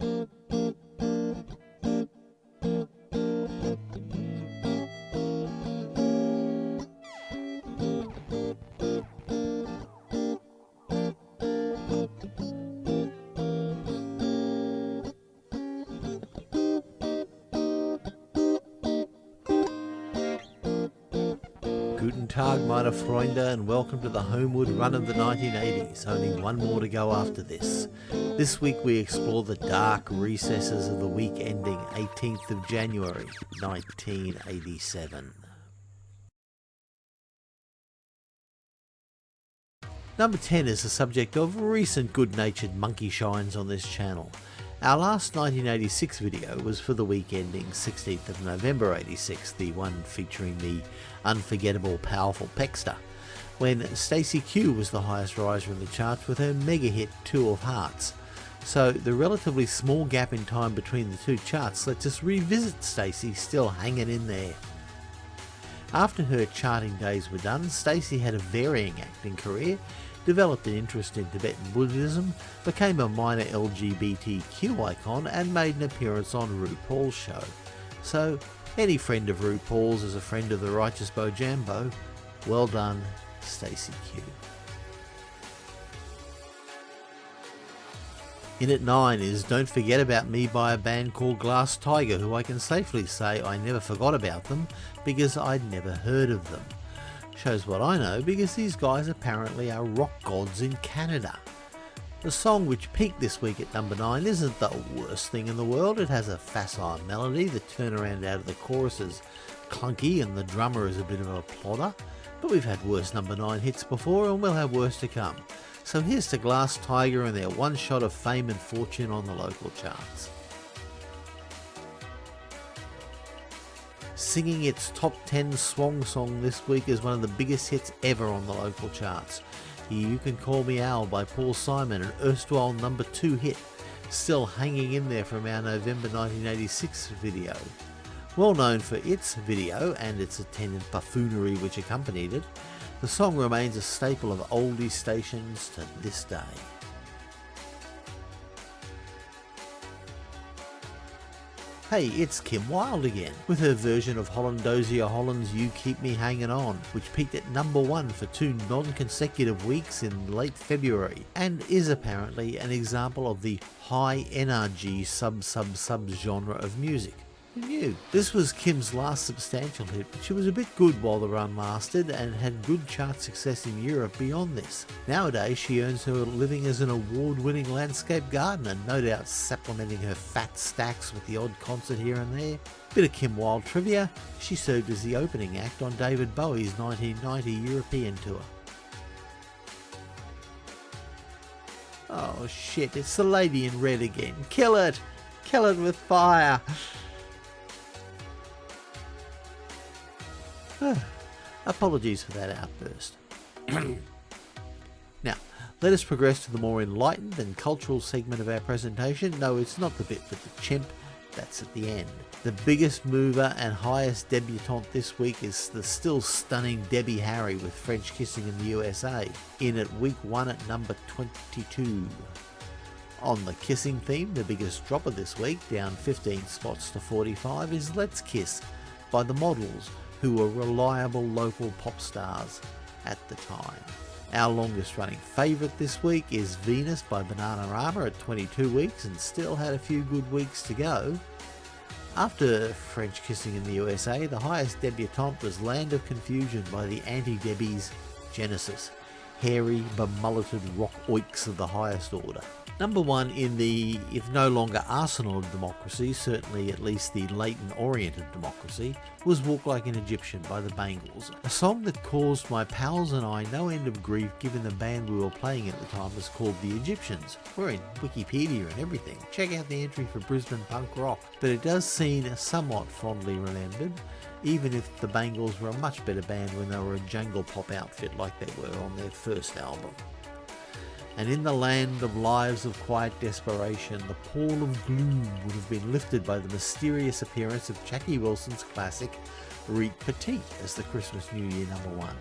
Thank you. Guten Tag, meine Freunde, and welcome to the Homewood Run of the 1980s. Only one more to go after this. This week we explore the dark recesses of the week ending 18th of January 1987. Number 10 is the subject of recent good-natured monkey shines on this channel. Our last 1986 video was for the week ending 16th of November 86, the one featuring the unforgettable powerful Peckster, when Stacey Q was the highest riser in the charts with her mega hit Two of Hearts. So the relatively small gap in time between the two charts lets us revisit Stacey still hanging in there. After her charting days were done, Stacey had a varying acting career developed an interest in Tibetan Buddhism, became a minor LGBTQ icon, and made an appearance on RuPaul's show. So, any friend of RuPaul's is a friend of the righteous Bojambo. Well done, Stacey Q. In at 9 is Don't Forget About Me by a band called Glass Tiger, who I can safely say I never forgot about them because I'd never heard of them. Shows what I know because these guys apparently are rock gods in Canada. The song which peaked this week at number 9 isn't the worst thing in the world, it has a facile melody, the turnaround out of the chorus is clunky and the drummer is a bit of a plodder, but we've had worse number 9 hits before and we'll have worse to come. So here's to Glass Tiger and their one shot of fame and fortune on the local charts. Singing its top 10 swung song this week is one of the biggest hits ever on the local charts. You Can Call Me Al by Paul Simon, an erstwhile number 2 hit, still hanging in there from our November 1986 video. Well known for its video and its attendant buffoonery which accompanied it, the song remains a staple of oldie stations to this day. Hey, it's Kim Wilde again, with her version of Holland Dozier Holland's You Keep Me Hanging On, which peaked at number one for two non-consecutive weeks in late February, and is apparently an example of the high energy sub-sub-sub genre of music. This was Kim's last substantial hit, but she was a bit good while the run lasted and had good chart success in Europe beyond this. Nowadays she earns her living as an award-winning landscape gardener, no doubt supplementing her fat stacks with the odd concert here and there. Bit of Kim Wilde trivia, she served as the opening act on David Bowie's 1990 European tour. Oh shit, it's the lady in red again. Kill it! Kill it with fire! Apologies for that outburst. now, let us progress to the more enlightened and cultural segment of our presentation. No, it's not the bit with the chimp, that's at the end. The biggest mover and highest debutante this week is the still stunning Debbie Harry with French Kissing in the USA, in at week 1 at number 22. On the kissing theme, the biggest dropper this week, down 15 spots to 45, is Let's Kiss by the Models, who were reliable local pop stars at the time. Our longest running favourite this week is Venus by Bananarama at 22 weeks and still had a few good weeks to go. After French Kissing in the USA, the highest debutante was Land of Confusion by the Anti-Debbies Genesis, hairy, bemulleted rock oiks of the highest order. Number one in the, if no longer arsenal of democracy, certainly at least the latent orient of democracy, was Walk Like an Egyptian by the Bangles, a song that caused my pals and I no end of grief given the band we were playing at the time was called The Egyptians. We're in Wikipedia and everything. Check out the entry for Brisbane punk rock. But it does seem somewhat fondly remembered, even if the Bangles were a much better band when they were a jangle pop outfit like they were on their first album and in the land of lives of quiet desperation, the pall of gloom would have been lifted by the mysterious appearance of Jackie Wilson's classic Reet Petite as the Christmas New Year number one.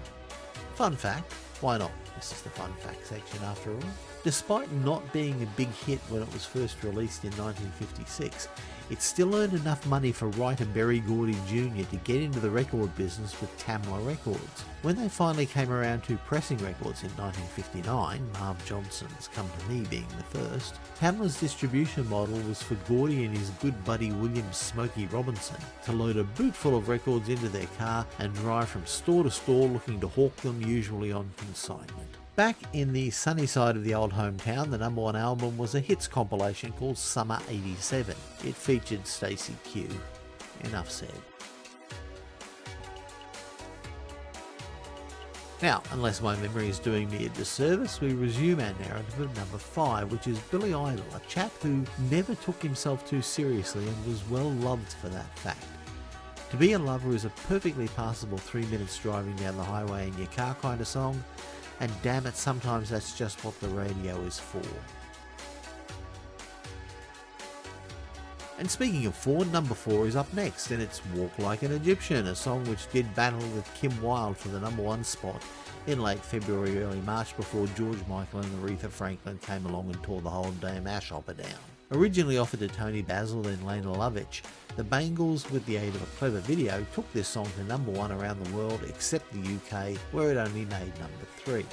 Fun fact, why not? This is the fun fact section after all. Despite not being a big hit when it was first released in 1956, it still earned enough money for writer Berry Gordy Jr. to get into the record business with Tamla Records. When they finally came around to pressing records in 1959, Marv Johnson's Come to Me being the first, Tamla's distribution model was for Gordy and his good buddy William Smokey Robinson to load a bootful of records into their car and drive from store to store looking to hawk them usually on consignment. Back in the sunny side of the old hometown, the number one album was a hits compilation called Summer 87. It featured Stacey Q. Enough said. Now, unless my memory is doing me a disservice, we resume our narrative of number 5, which is Billy Idol, a chap who never took himself too seriously and was well loved for that fact. To be a lover is a perfectly passable three minutes driving down the highway in your car kind of song, and damn it, sometimes that's just what the radio is for. And speaking of four, number four is up next, and it's Walk Like an Egyptian, a song which did battle with Kim Wilde for the number one spot in late February, early March before George Michael and Aretha Franklin came along and tore the whole damn ash hopper down. Originally offered to Toni Basil and Lene Lovich, the Bangles, with the aid of a clever video, took this song to number one around the world except the UK, where it only made number three.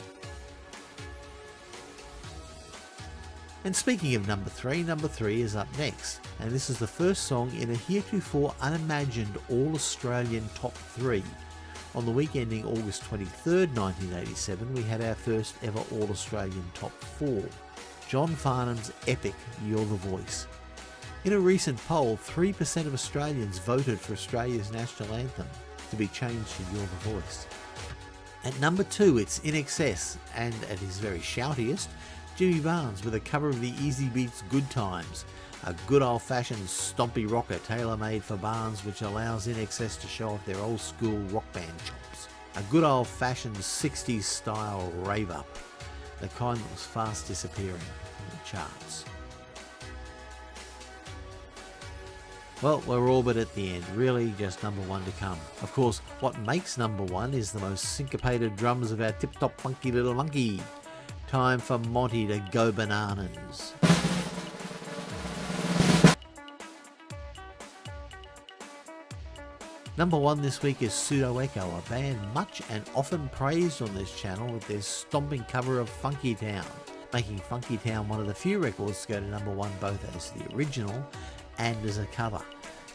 And speaking of number three, number three is up next, and this is the first song in a heretofore unimagined all Australian top three. On the week ending August 23rd, 1987, we had our first ever All Australian top four. John Farnham's epic You're the Voice. In a recent poll, 3% of Australians voted for Australia's national anthem to be changed to You're the Voice. At number 2 it's INXS and at his very shoutiest, Jimmy Barnes with a cover of the Easybeats Good Times, a good old fashioned stompy rocker tailor made for Barnes which allows INXS to show off their old school rock band chops. A good old fashioned 60s style rave up the kind that was fast disappearing from the charts. Well, we're all but at the end, really just number one to come. Of course, what makes number one is the most syncopated drums of our tip-top funky little monkey. Time for Monty to go bananas. Number one this week is Pseudo Echo, a band much and often praised on this channel with their stomping cover of Funky Town, making Funky Town one of the few records to go to number one both as the original and as a cover.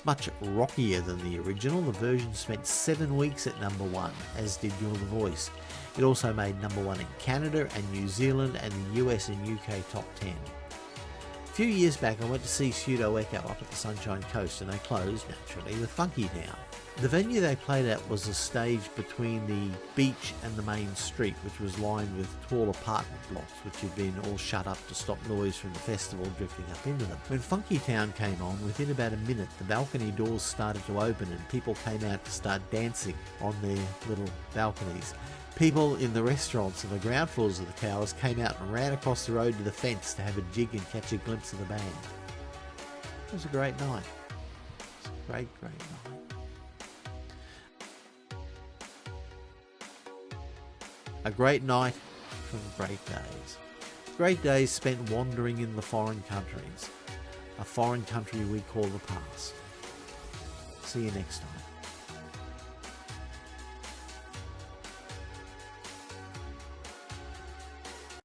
Much rockier than the original, the version spent seven weeks at number one, as did You're the Voice. It also made number one in Canada and New Zealand and the US and UK top 10. Few years back I went to see Pseudo Echo up at the Sunshine Coast and they closed, naturally, the Funky Town. The venue they played at was a stage between the beach and the main street, which was lined with tall apartment blocks, which had been all shut up to stop noise from the festival drifting up into them. When Funky Town came on, within about a minute, the balcony doors started to open and people came out to start dancing on their little balconies. People in the restaurants and the ground floors of the towers came out and ran across the road to the fence to have a jig and catch a glimpse of the band. It was a great night. It was a great, great night. A great night from great days. Great days spent wandering in the foreign countries. A foreign country we call the past. See you next time.